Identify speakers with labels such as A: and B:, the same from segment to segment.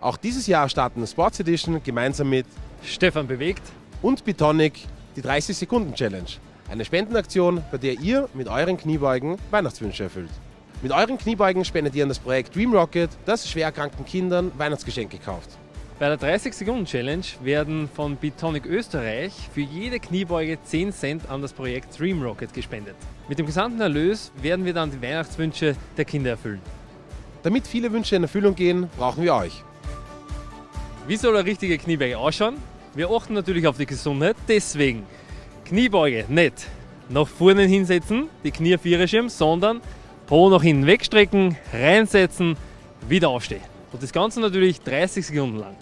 A: Auch dieses Jahr starten Sports Edition gemeinsam mit
B: Stefan bewegt
A: und Bitonic die 30-Sekunden-Challenge. Eine Spendenaktion, bei der ihr mit euren Kniebeugen Weihnachtswünsche erfüllt. Mit euren Kniebeugen spendet ihr an das Projekt Dream Rocket, das schwer erkrankten Kindern Weihnachtsgeschenke kauft.
B: Bei der 30-Sekunden-Challenge werden von Bitonic Österreich für jede Kniebeuge 10 Cent an das Projekt Dream Rocket gespendet. Mit dem gesamten Erlös werden wir dann die Weihnachtswünsche der Kinder erfüllen.
A: Damit viele Wünsche in Erfüllung gehen, brauchen wir euch.
B: Wie soll eine richtige Kniebeuge ausschauen? Wir achten natürlich auf die Gesundheit, deswegen Kniebeuge nicht nach vorne hinsetzen, die Knie auf ihre Schirm, sondern Po nach hinten wegstrecken, reinsetzen, wieder aufstehen. Und das Ganze natürlich 30 Sekunden lang.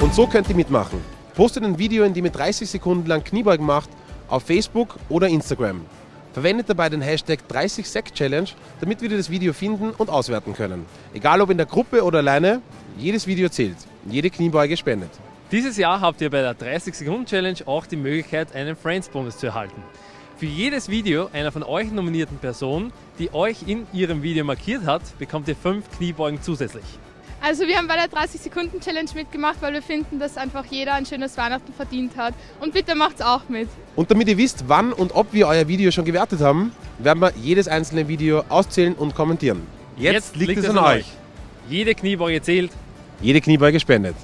A: Und so könnt ihr mitmachen. Postet ein Video, in dem ihr 30 Sekunden lang Kniebeugen macht, auf Facebook oder Instagram. Verwendet dabei den Hashtag 30sec-Challenge, damit wir das Video finden und auswerten können. Egal ob in der Gruppe oder alleine, jedes Video zählt. Jede Kniebeuge spendet.
B: Dieses Jahr habt ihr bei der 30-Sekunden-Challenge auch die Möglichkeit, einen Friends-Bonus zu erhalten. Für jedes Video einer von euch nominierten Person, die euch in ihrem Video markiert hat, bekommt ihr 5 Kniebeugen zusätzlich.
C: Also wir haben bei der 30-Sekunden-Challenge mitgemacht, weil wir finden, dass einfach jeder ein schönes Weihnachten verdient hat. Und bitte macht's auch mit.
A: Und damit ihr wisst, wann und ob wir euer Video schon gewertet haben, werden wir jedes einzelne Video auszählen und kommentieren.
B: Jetzt, Jetzt liegt, liegt, es an euch. Jede Kniebeuge zählt.
A: Jede Kniebeuge spendet.